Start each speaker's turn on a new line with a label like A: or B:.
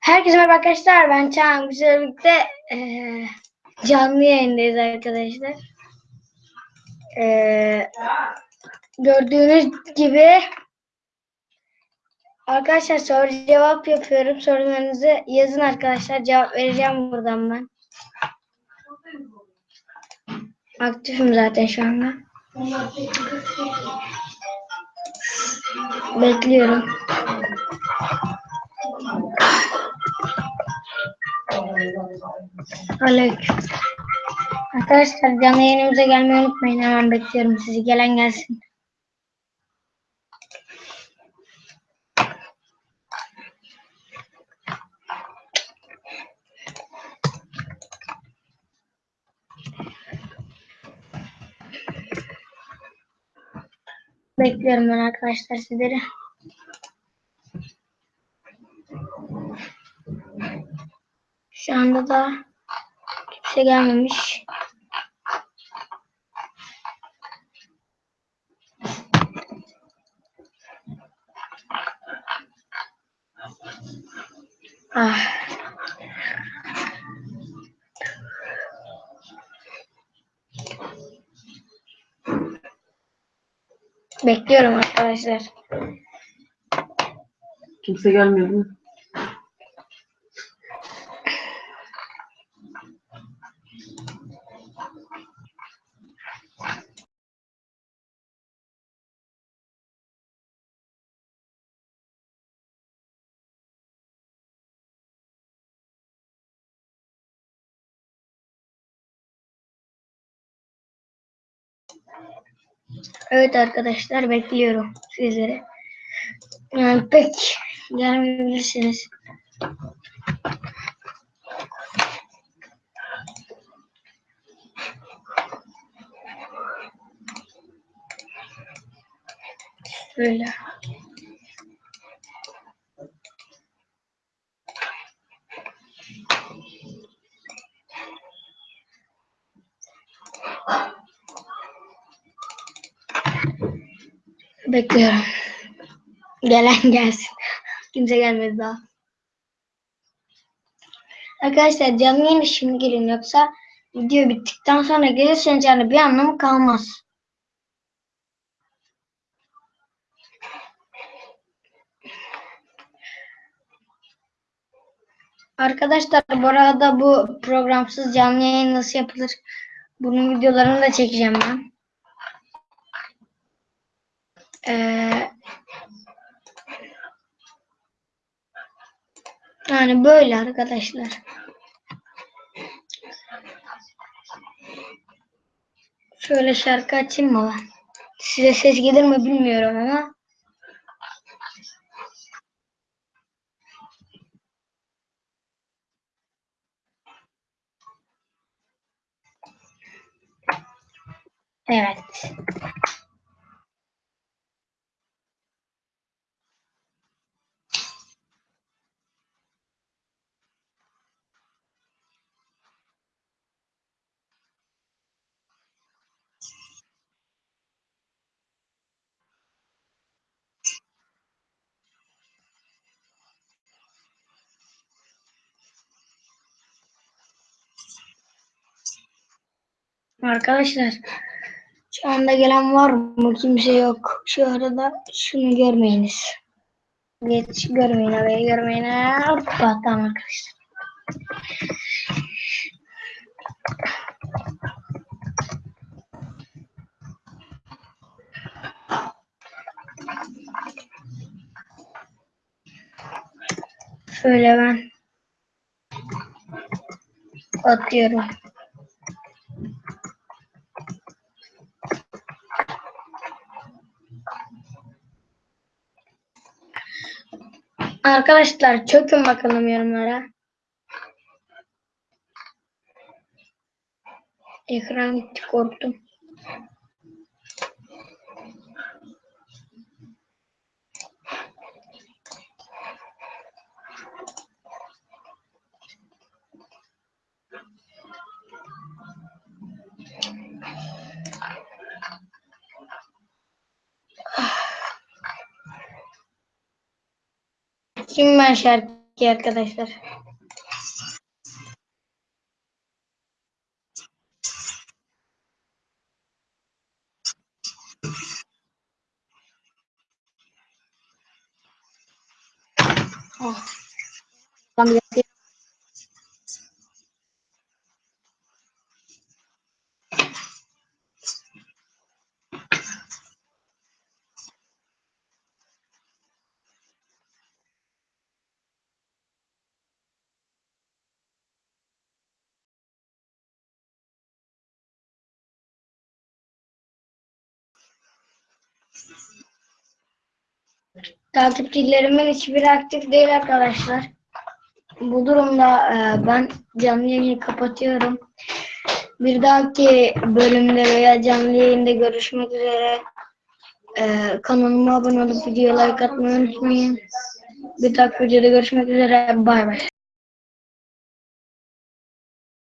A: Herkese merhaba arkadaşlar. Ben Çağan. Bizlerle birlikte eee, canlı yayındayız arkadaşlar. Eee, gördüğünüz gibi arkadaşlar soru cevap yapıyorum. Sorularınızı yazın arkadaşlar. Cevap vereceğim buradan ben. Aktifim zaten şu anda. Bekliyorum. Aleyküm. Arkadaşlar canlı yayınımıza gelmeyi unutmayın. Hemen bekliyorum sizi. Gelen gelsin. Bekliyorum ben arkadaşlar sizleri. Şu anda da kimse gelmemiş. Ah. Bekliyorum arkadaşlar.
B: Kimse gelmedi mi?
A: Evet arkadaşlar bekliyorum sizleri. Yani pek gelmeyebilirsiniz. Şöyle. Bekliyorum. Gelen gelsin. Kimse gelmedi daha. Arkadaşlar canlı yayına şimdi gelin yoksa video bittikten sonra gelirseniz yani bir anlamı kalmaz. Arkadaşlar bu arada bu programsız canlı yayın nasıl yapılır? Bunun videolarını da çekeceğim ben. Ee, yani böyle arkadaşlar. Şöyle şarkı açayım mı? Size ses gelir mi bilmiyorum ama. Evet. Arkadaşlar şu anda gelen var mı? Kimse yok. Şu arada şunu görmeyiniz. Geç görmeyin orayı görmeyin. Hoppa tamam arkadaşlar. Şöyle ben atıyorum. Arkadaşlar çökün bakalım yorumlara. Ekran korktum. Ben şarkı arkadaşlar. Oh. Takipçilerimin hiçbiri aktif değil arkadaşlar. Bu durumda e, ben canlı yayını kapatıyorum. Bir dahaki bölümde veya canlı yayında görüşmek üzere. E, kanalıma abone olup videoya like atmayı unutmayın. Bir dahaki videoda görüşmek üzere. Bay bay.